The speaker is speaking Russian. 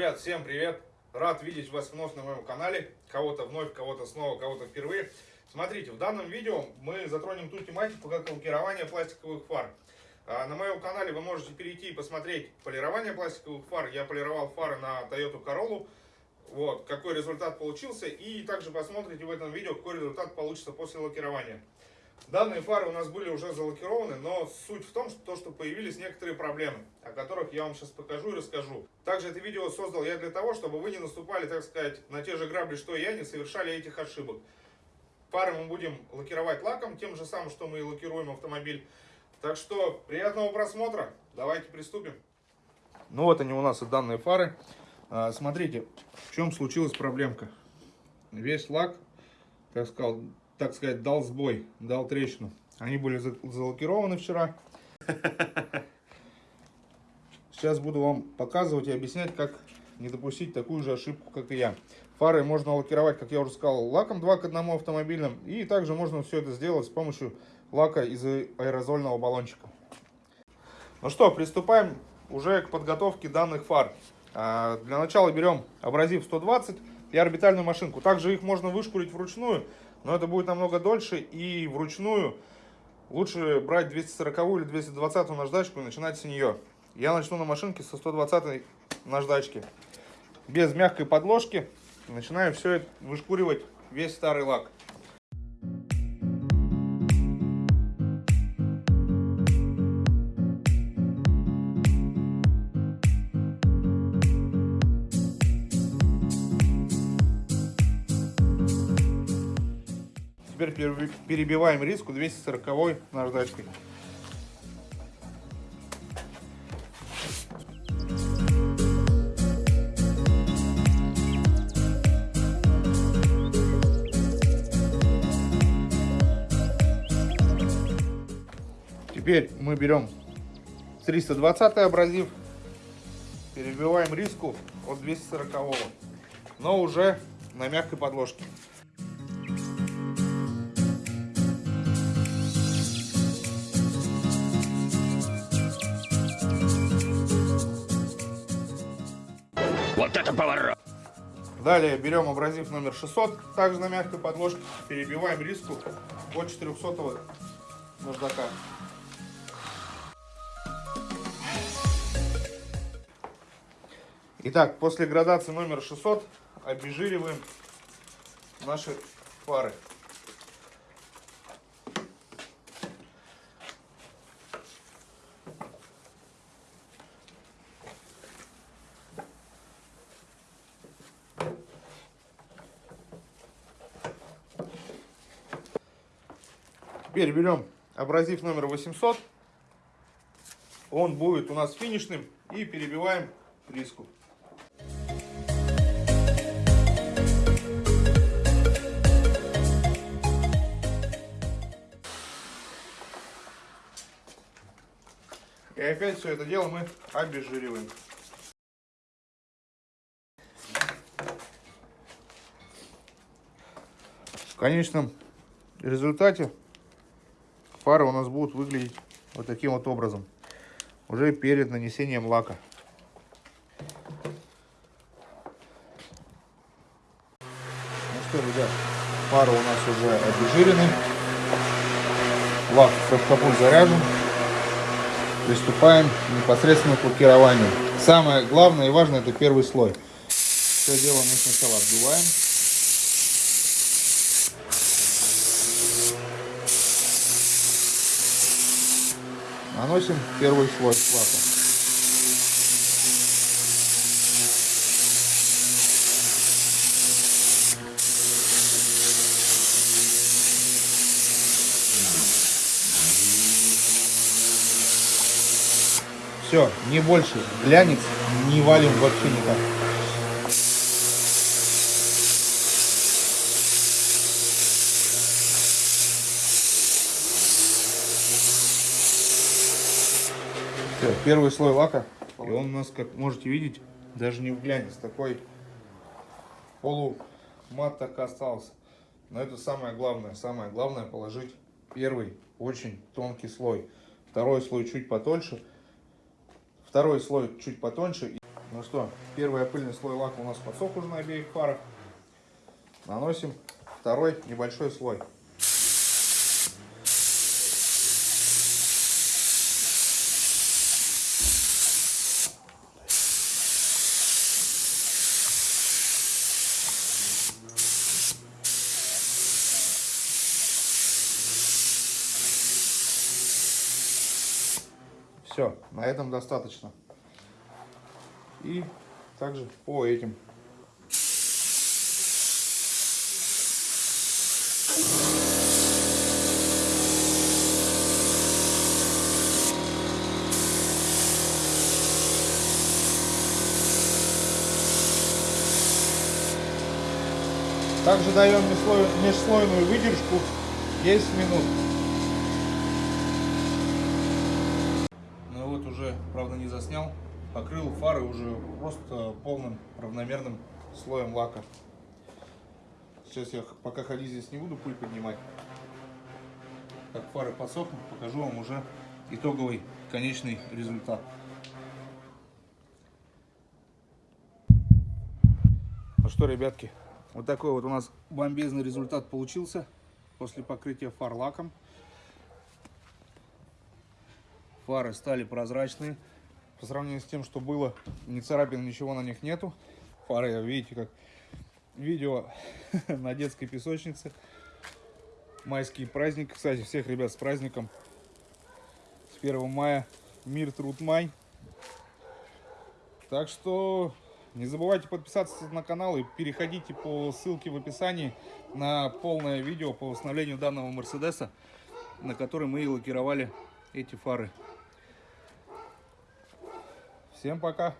Ребят, всем привет! Рад видеть вас вновь на моем канале. Кого-то вновь, кого-то снова, кого-то впервые. Смотрите, в данном видео мы затронем ту тематику, как лакирование пластиковых фар. А, на моем канале вы можете перейти и посмотреть полирование пластиковых фар. Я полировал фары на Toyota Corolla. Вот, какой результат получился. И также посмотрите в этом видео, какой результат получится после лакирования. Данные фары у нас были уже залакированы, но суть в том, что, что появились некоторые проблемы, о которых я вам сейчас покажу и расскажу. Также это видео создал я для того, чтобы вы не наступали, так сказать, на те же грабли, что и я, не совершали этих ошибок. Фары мы будем лакировать лаком, тем же самым, что мы и лакируем автомобиль. Так что приятного просмотра, давайте приступим. Ну вот они у нас и данные фары. А, смотрите, в чем случилась проблемка. Весь лак, так сказал, так сказать, дал сбой, дал трещину. Они были залакированы вчера. Сейчас буду вам показывать и объяснять, как не допустить такую же ошибку, как и я. Фары можно лакировать, как я уже сказал, лаком 2 к 1 автомобильным. И также можно все это сделать с помощью лака из аэрозольного баллончика. Ну что, приступаем уже к подготовке данных фар. А, для начала берем абразив 120 и орбитальную машинку. Также их можно вышкурить вручную, но это будет намного дольше и вручную лучше брать 240 или 220 наждачку и начинать с нее. Я начну на машинке со 120 наждачки. Без мягкой подложки начинаю все это вышкуривать весь старый лак. Теперь перебиваем риску 240 наждачкой. Теперь мы берем 320 абразив, перебиваем риску от 240, но уже на мягкой подложке. Вот это поворот! Далее берем абразив номер 600, также на мягкой подложке, перебиваем риску от 400 наждака. Итак, после градации номер 600 обезжириваем наши фары. Теперь берем абразив номер 800. Он будет у нас финишным. И перебиваем риску. И опять все это дело мы обезжириваем. В конечном результате фары у нас будут выглядеть вот таким вот образом. Уже перед нанесением лака. Ну что, ребят, фары у нас уже обезжирены. Лак капут заряжен. Приступаем непосредственно к лакированию. Самое главное и важное это первый слой. Все дело мы сначала обдуваем. Наносим первый слой лака. Все, не больше. Глянец не валим вообще никак. Все, первый слой лака. И он у нас, как можете видеть, даже не глянец. Такой полумат так остался. Но это самое главное. Самое главное положить первый очень тонкий слой. Второй слой чуть потоньше. Второй слой чуть потоньше. Ну что, первый пыльный слой лака у нас подсох уже на обеих фарах. Наносим второй небольшой слой. Все, на этом достаточно. И также по этим. Также даем межслой- межслойную выдержку 10 минут. Ну вот правда, не заснял. Покрыл фары уже просто полным равномерным слоем лака. Сейчас я пока ходить здесь не буду, пыль поднимать. Как фары подсохнут, покажу вам уже итоговый конечный результат. Ну что, ребятки, вот такой вот у нас бомбезный результат получился после покрытия фар лаком. Фары стали прозрачные. По сравнению с тем, что было, ни царапин, ничего на них нету. Фары, видите, как видео на детской песочнице. Майский праздник. Кстати, всех ребят с праздником. С 1 мая. Мир, труд, май. Так что не забывайте подписаться на канал и переходите по ссылке в описании на полное видео по восстановлению данного Мерседеса, на который мы и лакировали эти фары. Всем пока!